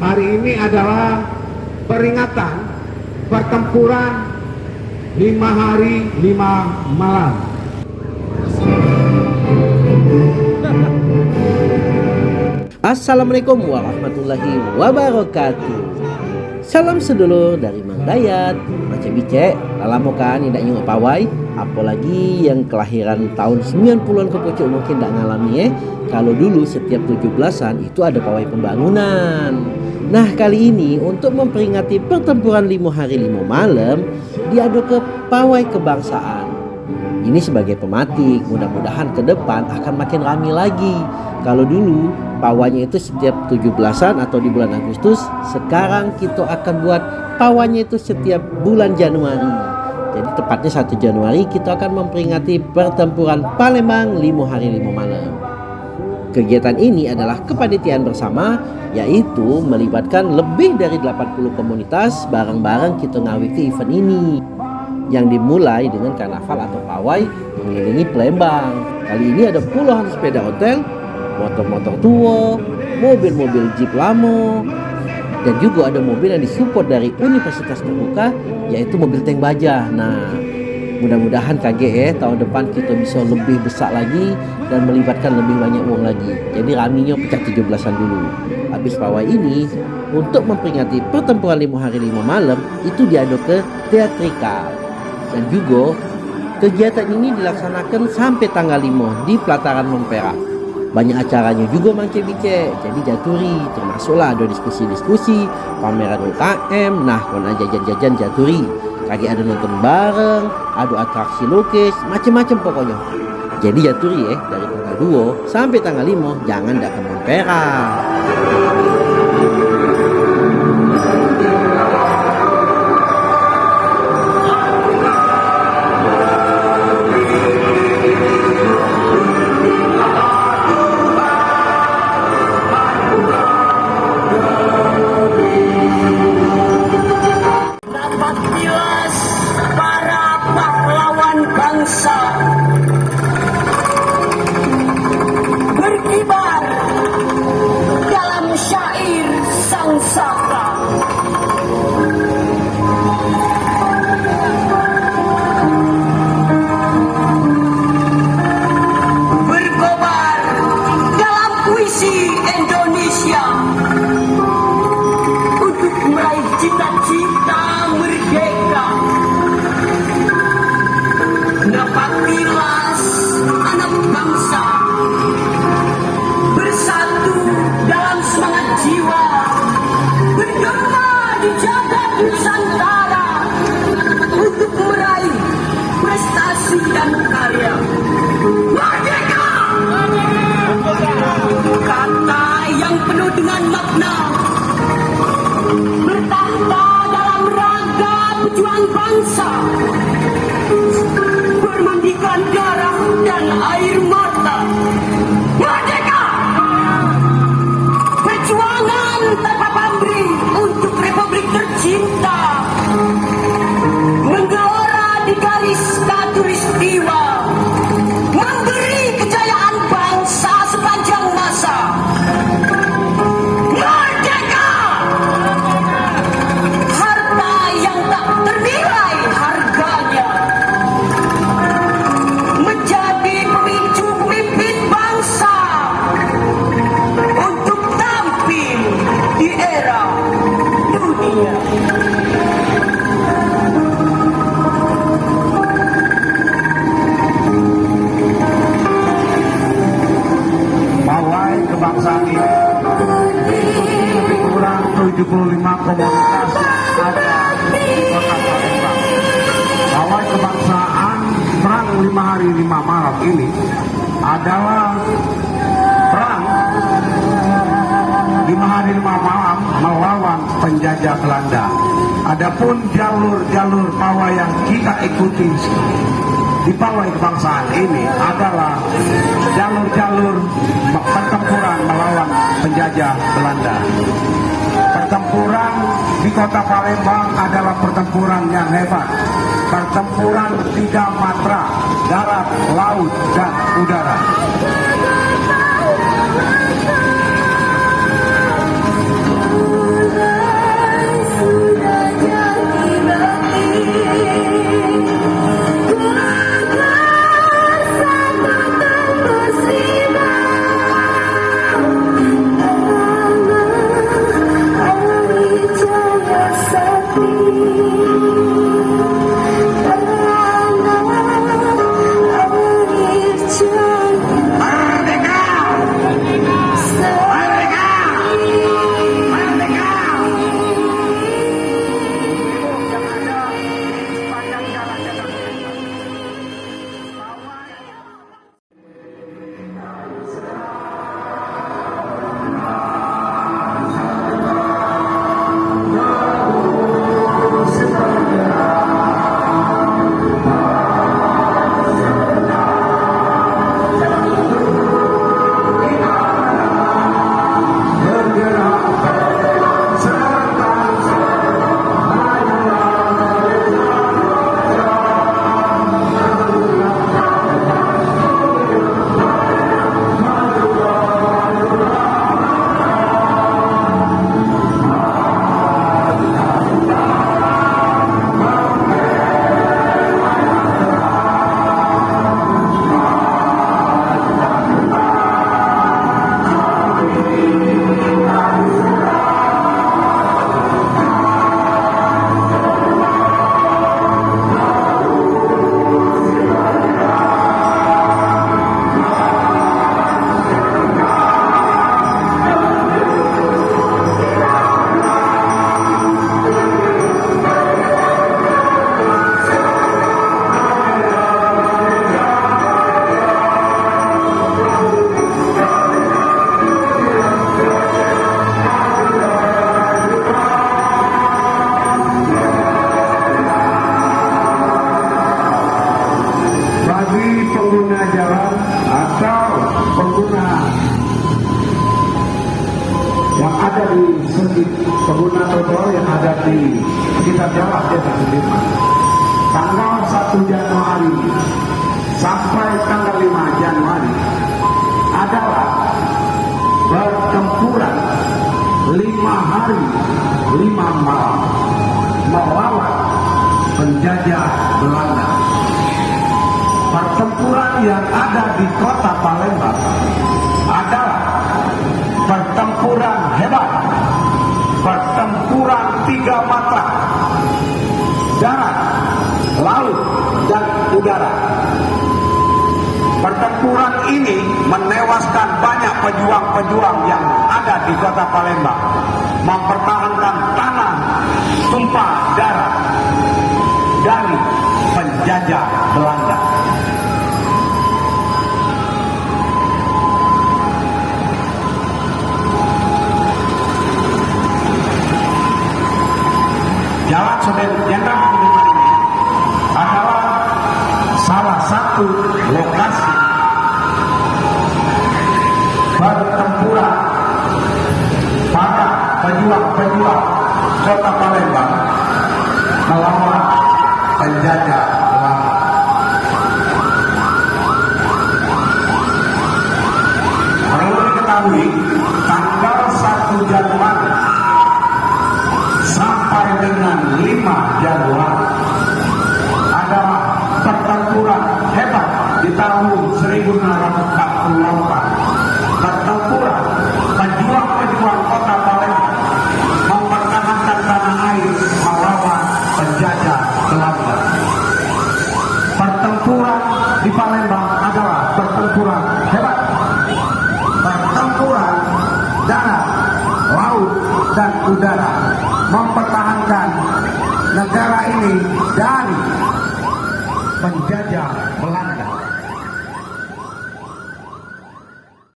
hari ini adalah peringatan pertempuran lima hari lima malam. Assalamualaikum warahmatullahi wabarakatuh. Salam sedulur dari Mang Dayat. Macam bice, lama kan tidak nyungok pawai. Apalagi yang kelahiran tahun 90-an ke pucuk mungkin tidak ngalami eh. Kalau dulu setiap 17-an itu ada pawai pembangunan Nah kali ini untuk memperingati pertempuran lima hari lima malam Diadu ke pawai kebangsaan ini sebagai pematik, mudah-mudahan ke depan akan makin ramai lagi. Kalau dulu pawanya itu setiap 17-an atau di bulan Agustus, sekarang kita akan buat pawanya itu setiap bulan Januari. Jadi tepatnya 1 Januari kita akan memperingati pertempuran Palembang 5 hari 5 malam. Kegiatan ini adalah kepanitiaan bersama yaitu melibatkan lebih dari 80 komunitas bareng-bareng kita ngawiti event ini yang dimulai dengan karnaval atau pawai mengelilingi Palembang. Kali ini ada puluhan sepeda hotel, motor-motor tua, mobil-mobil jeep lamo, dan juga ada mobil yang disupport dari Universitas Terbuka yaitu mobil tank baja. Nah, mudah-mudahan KGE tahun depan kita bisa lebih besar lagi dan melibatkan lebih banyak uang lagi. Jadi raminya pecah 17-an dulu. Habis pawai ini, untuk memperingati pertempuran lima hari lima malam itu diadu ke teatrikal dan juga kegiatan ini dilaksanakan sampai tanggal 5 di pelataran Mempera. Banyak acaranya juga Mang Bice, jadi jaturi termasuklah ada diskusi-diskusi, pameran UKM, nah kona jajan-jajan jaturi. Kaki ada nonton bareng, ada atraksi lukis, macam-macam pokoknya. Jadi jaturi ya dari tanggal 2 sampai tanggal 5 jangan dak ke bangsa Mempera. kebangsaan ini adalah perang lima hari malam melawan penjajah Belanda. Adapun jalur-jalur pawai yang kita ikuti di pawai kebangsaan ini adalah jalur-jalur pertempuran melawan penjajah Belanda. Pertempuran di kota Palembang adalah pertempuran yang hebat. Pertempuran tiga matra, darat, laut, dan udara. Dari segi pengguna trotoar yang ada di sekitar jalan Desa Sudirman. Tanggal 1 Januari sampai tanggal 5 Januari adalah pertempuran lima hari lima malam melawan penjajah Belanda. Pertempuran yang ada di kota Palembang mata, darat, laut, dan udara. Pertempuran ini menewaskan banyak pejuang-pejuang yang ada di kota Palembang, mempertahankan tanah tumpah darah dari penjajah Belanda. Sudirman ini adalah salah satu lokasi dan udara mempertahankan negara ini dari penjajah Belanda.